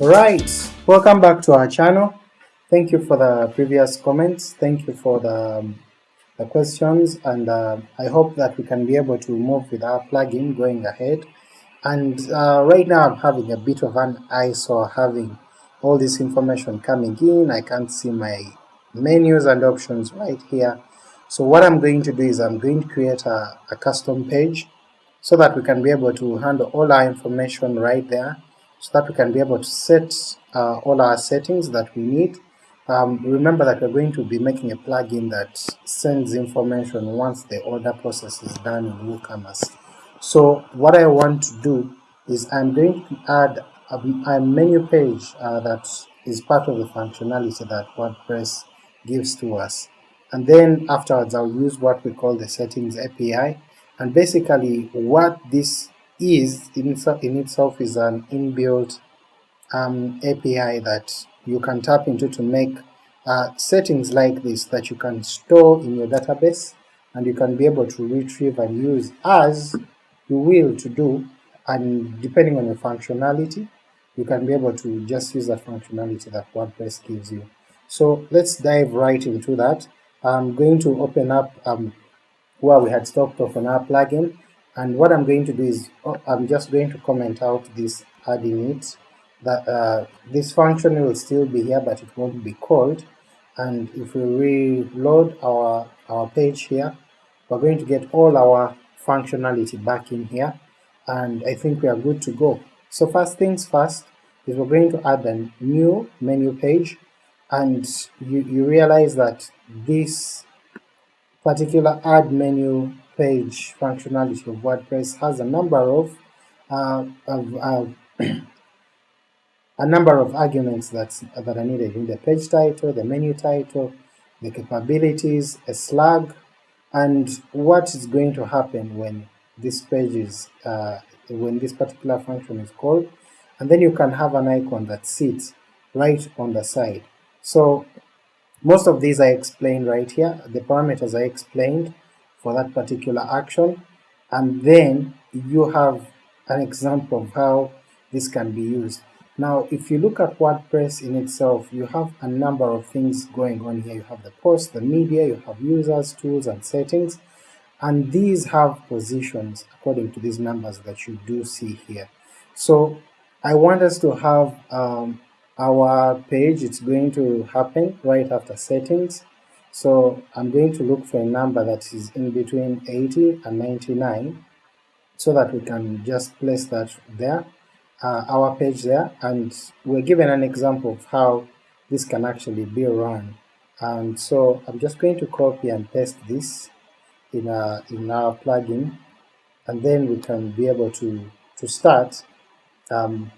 Right, welcome back to our channel. Thank you for the previous comments, thank you for the, um, the questions and uh, I hope that we can be able to move with our plugin going ahead. And uh, right now I'm having a bit of an eyesore having all this information coming in, I can't see my menus and options right here. So what I'm going to do is I'm going to create a, a custom page so that we can be able to handle all our information right there so that we can be able to set uh, all our settings that we need. Um, remember that we're going to be making a plugin that sends information once the order process is done in WooCommerce. So what I want to do is I'm going to add a, a menu page uh, that is part of the functionality that WordPress gives to us. And then afterwards I'll use what we call the settings API and basically what this is in, itself is an inbuilt um, API that you can tap into to make uh, settings like this that you can store in your database and you can be able to retrieve and use as you will to do and depending on your functionality you can be able to just use that functionality that WordPress gives you. So let's dive right into that. I'm going to open up um, where we had stopped off on our plugin and what I'm going to do is oh, I'm just going to comment out this adding it that uh, this function will still be here but it won't be called and if we reload our our page here we're going to get all our functionality back in here and I think we are good to go. So first things first is we're going to add a new menu page and you, you realize that this particular add menu page functionality of WordPress has a number of, uh, of uh, a number of arguments that that are needed in the page title, the menu title, the capabilities, a slug, and what is going to happen when this page is uh, when this particular function is called, and then you can have an icon that sits right on the side. So most of these I explained right here, the parameters I explained, for that particular action. And then you have an example of how this can be used. Now if you look at WordPress in itself you have a number of things going on here, you have the post, the media, you have users, tools and settings. And these have positions according to these numbers that you do see here. So I want us to have um, our page, it's going to happen right after settings so I'm going to look for a number that is in between 80 and 99 so that we can just place that there, uh, our page there, and we're given an example of how this can actually be run. And so I'm just going to copy and paste this in, a, in our plugin, and then we can be able to, to start um,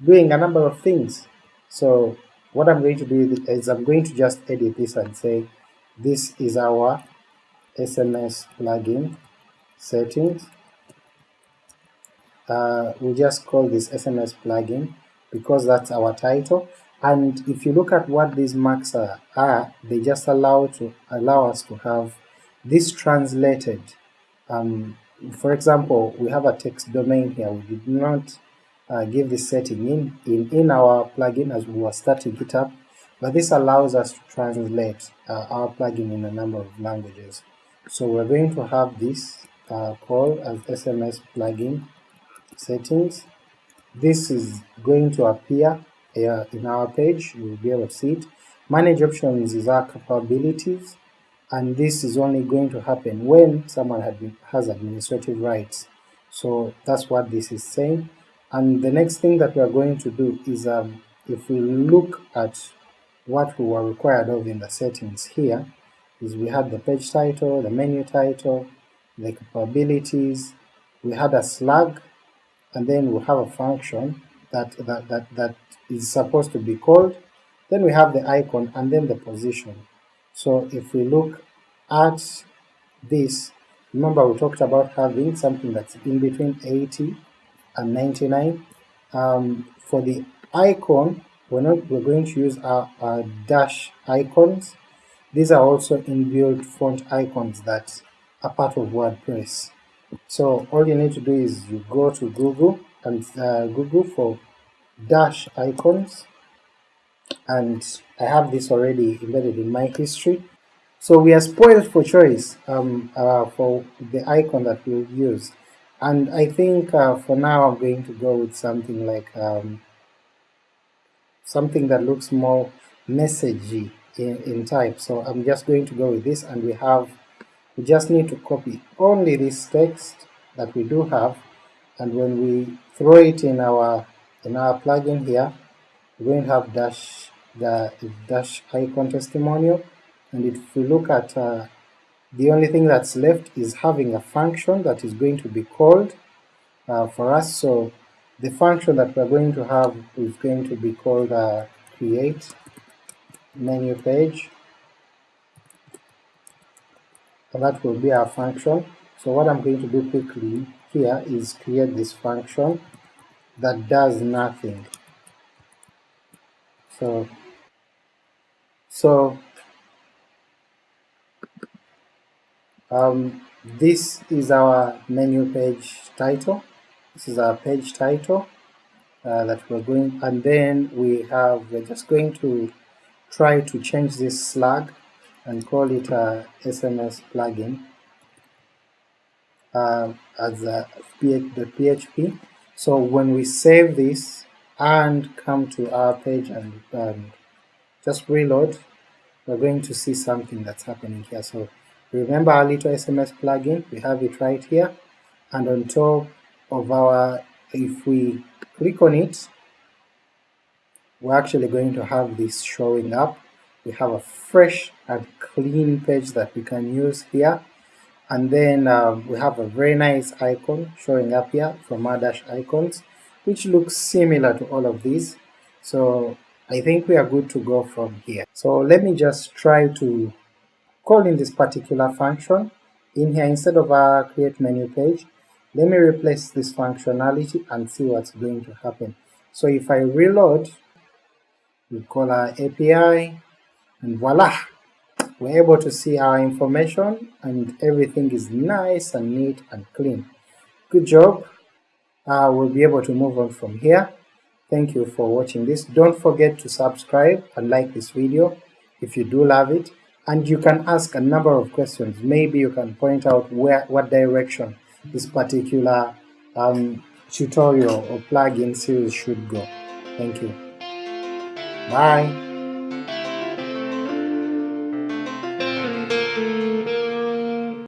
doing a number of things. So what I'm going to do is I'm going to just edit this and say this is our SMS plugin settings. Uh, we just call this SMS plugin because that's our title and if you look at what these marks are, are they just allow to allow us to have this translated. Um, for example, we have a text domain here, we did not uh, give this setting in, in, in our plugin as we were starting it up, but this allows us to translate uh, our plugin in a number of languages. So we're going to have this uh, call as SMS plugin settings. This is going to appear uh, in our page, you will be able to see it. Manage options is our capabilities, and this is only going to happen when someone has administrative rights. So that's what this is saying. And the next thing that we are going to do is um, if we look at what we were required of in the settings here is we had the page title, the menu title, the capabilities, we had a slug, and then we have a function that, that, that, that is supposed to be called, then we have the icon and then the position. So if we look at this, remember we talked about having something that's in between 80 and 99. Um, for the icon, we're not we're going to use our, our dash icons these are also inbuilt font icons that are part of WordPress so all you need to do is you go to Google and uh, Google for Dashicons and I have this already embedded in my history. So we are spoiled for choice um, uh, for the icon that we'll use. And I think uh, for now I'm going to go with something like um, something that looks more messagey in, in type. So I'm just going to go with this and we have, we just need to copy only this text that we do have and when we throw it in our in our plugin here, we're going to have dash the dash icon testimonial and if we look at uh, the only thing that's left is having a function that is going to be called uh, for us. So the function that we're going to have is going to be called uh, create menu page and that will be our function. So what I'm going to do quickly here is create this function that does nothing. So so um, this is our menu page title. This is our page title uh, that we're going, and then we have we're just going to try to change this slug and call it a SMS plugin uh, as a the PHP. So when we save this and come to our page and, and just reload, we're going to see something that's happening here. So remember our little SMS plugin, we have it right here, and on top of our, if we click on it, we're actually going to have this showing up. We have a fresh and clean page that we can use here, and then uh, we have a very nice icon showing up here from our Dashicons, which looks similar to all of these. So I think we are good to go from here. So let me just try to call in this particular function in here instead of our create menu page. Let me replace this functionality and see what's going to happen. So if I reload, we call our API and voila, we're able to see our information and everything is nice and neat and clean. Good job. Uh, we'll be able to move on from here. Thank you for watching this. Don't forget to subscribe and like this video if you do love it. And you can ask a number of questions. Maybe you can point out where what direction this particular um, tutorial or plugin series should go. Thank you. Bye.